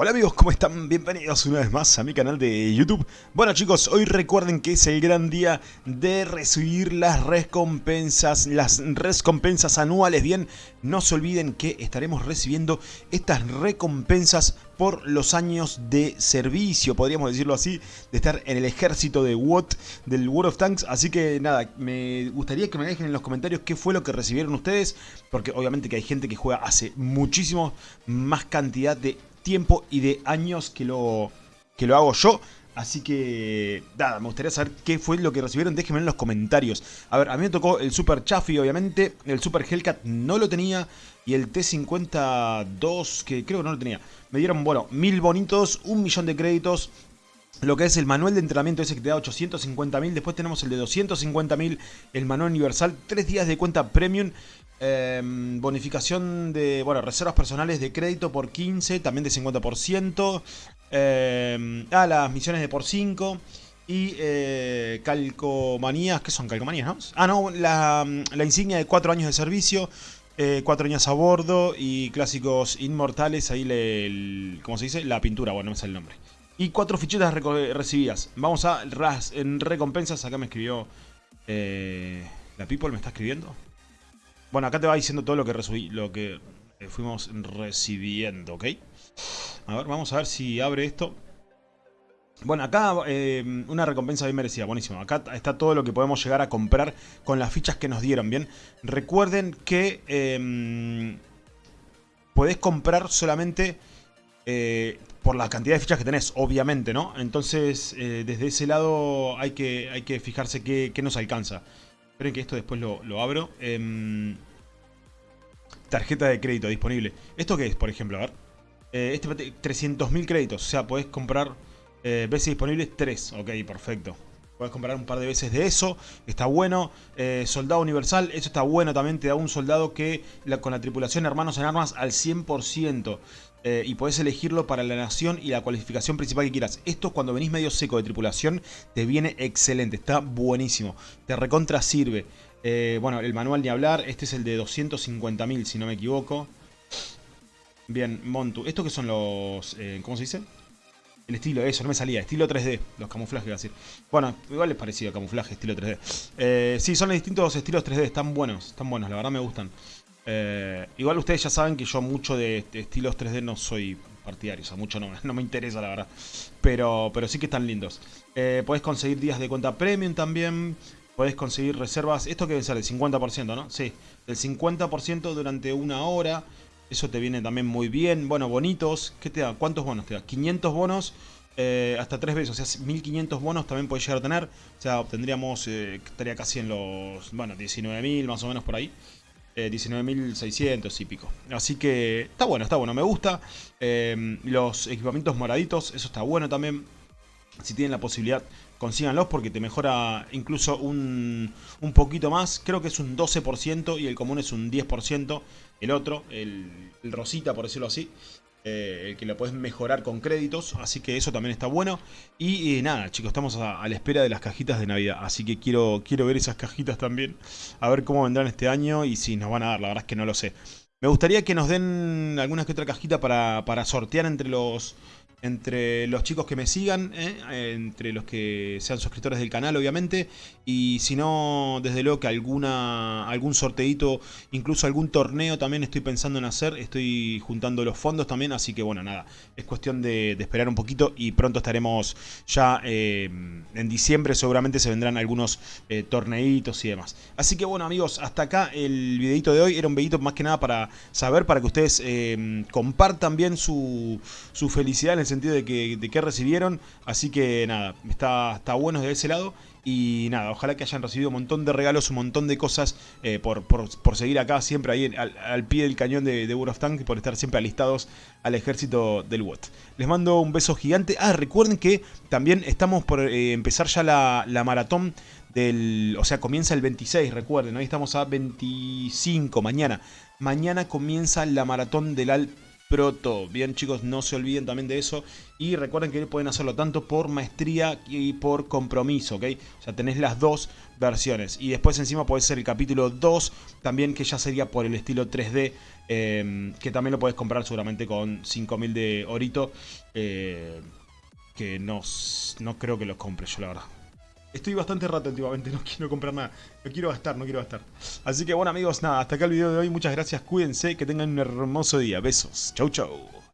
Hola amigos, ¿cómo están? Bienvenidos una vez más a mi canal de YouTube. Bueno chicos, hoy recuerden que es el gran día de recibir las recompensas, las recompensas anuales. Bien, no se olviden que estaremos recibiendo estas recompensas por los años de servicio, podríamos decirlo así, de estar en el ejército de WOT, del World of Tanks. Así que nada, me gustaría que me dejen en los comentarios qué fue lo que recibieron ustedes, porque obviamente que hay gente que juega hace muchísimo más cantidad de tiempo y de años que lo, que lo hago yo. Así que, nada, me gustaría saber qué fue lo que recibieron. Déjenme en los comentarios. A ver, a mí me tocó el Super Chaffee, obviamente. El Super Hellcat no lo tenía. Y el T52, que creo que no lo tenía. Me dieron, bueno, mil bonitos, un millón de créditos. Lo que es el manual de entrenamiento ese que te da 850.000. Después tenemos el de 250.000, el manual universal. Tres días de cuenta premium. Em, bonificación de, bueno, reservas personales de crédito por 15, también de 50%. Eh, ah, las misiones de por 5. Y eh, calcomanías, ¿qué son calcomanías? Ah, no, la, insignia de 4 años de servicio, 4 eh, años a bordo y clásicos inmortales, ahí le, ¿cómo se dice? La pintura, bueno, no me sale el nombre. Y 4 fichitas recibidas. Vamos a en recompensas, acá me escribió... ¿La People me está escribiendo? Bueno, acá te va diciendo todo lo que, lo que eh, fuimos recibiendo, ¿ok? A ver, vamos a ver si abre esto. Bueno, acá eh, una recompensa bien merecida, buenísimo. Acá está todo lo que podemos llegar a comprar con las fichas que nos dieron, ¿bien? Recuerden que eh, podés comprar solamente eh, por la cantidad de fichas que tenés, obviamente, ¿no? Entonces, desde ese lado hay que, hay que fijarse qué, qué nos alcanza. Esperen que esto después lo, abro. Em, tarjeta de crédito disponible. ¿Esto qué es, por ejemplo? A ver. Eh, este 300.000 créditos. O sea, podés comprar eh, veces disponibles 3. Ok, perfecto. Puedes comprar un par de veces de eso, está bueno. Eh, soldado universal, eso está bueno también. Te da un soldado que con la tripulación hermanos en armas al 100%. Eh, y podés elegirlo para la nación y la cualificación principal que quieras. Esto cuando venís medio seco de tripulación te viene excelente, está buenísimo. Te recontra sirve. Eh, bueno, el manual ni hablar. Este es el de 250.000 si no me equivoco. Bien, Montu. ¿Estos que son los... ¿Cómo se dice? El estilo, eso, no me salía. Estilo 3D. Los camuflajes, iba a decir. Bueno, igual es parecido camuflaje, estilo 3D. Eh, sí, son distintos estilos 3D. Están buenos, están buenos. La verdad me gustan. Eh, igual ustedes ya saben que yo mucho de, estilos 3D no soy partidario. O sea, mucho no, no me interesa, la verdad. Pero, pero sí que están lindos. Eh, podés conseguir días de cuenta premium también. Podés conseguir reservas. ¿Esto que sale? El 50%, ¿no? Sí. El 50% durante una hora. Eso te viene también muy bien. Bueno, bonitos. ¿Qué te da? ¿Cuántos bonos te da? 500 bonos eh, hasta tres veces. O sea, 1500 bonos también podés llegar a tener. O sea, obtendríamos, eh, estaría casi en los, bueno, 19.000 más o menos por ahí. 19.600 eh, y pico. Así que está bueno, está bueno, me gusta. los equipamientos moraditos, eso está bueno también. Si tienen la posibilidad, consíganlos porque te mejora incluso un, un poquito más. Creo que es un 12% y el común es un 10% el otro, el, rosita por decirlo así. Eh, que lo puedes mejorar con créditos, así que eso también está bueno. Y nada, chicos, estamos a, la espera de las cajitas de Navidad, así que quiero, quiero ver esas cajitas también, a ver cómo vendrán este año y si nos van a dar, la verdad es que no lo sé. Me gustaría que nos den alguna que otra cajita para, para sortear entre los, entre los chicos que me sigan, ¿eh? entre los que sean suscriptores del canal obviamente, y si no, desde luego que alguna, algún sorteito, incluso algún torneo también estoy pensando en hacer, estoy juntando los fondos también, así que bueno, nada, es cuestión de, esperar un poquito y pronto estaremos ya eh, en diciembre, seguramente se vendrán algunos eh, torneitos y demás. Así que bueno amigos, hasta acá el videito de hoy, era un videito más que nada para saber, para que ustedes compartan bien su, su felicidad en el sentido de que, de recibieron. Así que nada, está, está bueno de ese lado. Y nada, ojalá que hayan recibido un montón de regalos, un montón de cosas eh, por, por, seguir acá siempre ahí al, pie del cañón de, de of Tanks, por estar siempre alistados al ejército del WOT. Les mando un beso gigante. Ah, recuerden que también estamos por eh, empezar ya la, la maratón del, o sea, comienza el 26, recuerden, hoy estamos a 25, mañana. Mañana comienza la maratón del, Proto. Bien chicos, no se olviden también de eso. Y recuerden que pueden hacerlo tanto por maestría y por compromiso, ¿ok? O sea, tenés las dos versiones. Y después encima puede ser el capítulo 2, también que ya sería por el estilo 3D, em, que también lo puedes comprar seguramente con 5000 de orito. Eh, que no, no creo que los compre yo, la verdad. Estoy bastante rato últimamente, no quiero comprar nada. No quiero gastar, no quiero gastar. Así que bueno amigos, nada, hasta acá el video de hoy. Muchas gracias, cuídense, que tengan un hermoso día. Besos. Chau, chau.